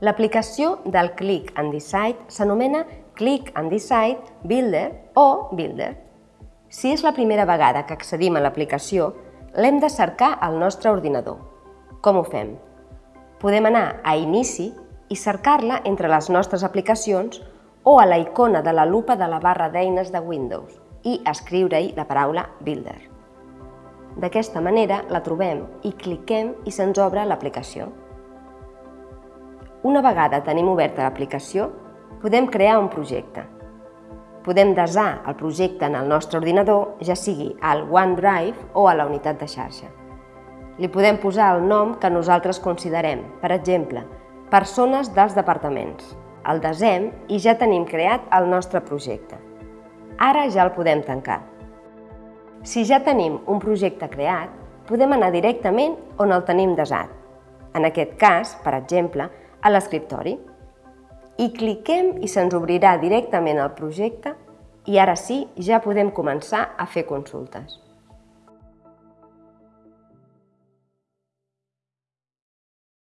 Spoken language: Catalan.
L'aplicació del Click and Decide s'anomena Click and Decide Builder o Builder. Si és la primera vegada que accedim a l'aplicació, l'hem de cercar al nostre ordinador. Com ho fem? Podem anar a Inici i cercar-la entre les nostres aplicacions o a la icona de la lupa de la barra d'eines de Windows i escriure-hi la paraula Builder. D'aquesta manera la trobem i cliquem i se'ns obre l'aplicació. Una vegada tenim oberta l'aplicació, podem crear un projecte. Podem desar el projecte en el nostre ordinador, ja sigui al OneDrive o a la unitat de xarxa. Li podem posar el nom que nosaltres considerem, per exemple, persones dels departaments. El desem i ja tenim creat el nostre projecte. Ara ja el podem tancar. Si ja tenim un projecte creat, podem anar directament on el tenim desat. En aquest cas, per exemple, a l'escriptori. I cliquem i se'ns obrirà directament el projecte i ara sí, ja podem començar a fer consultes.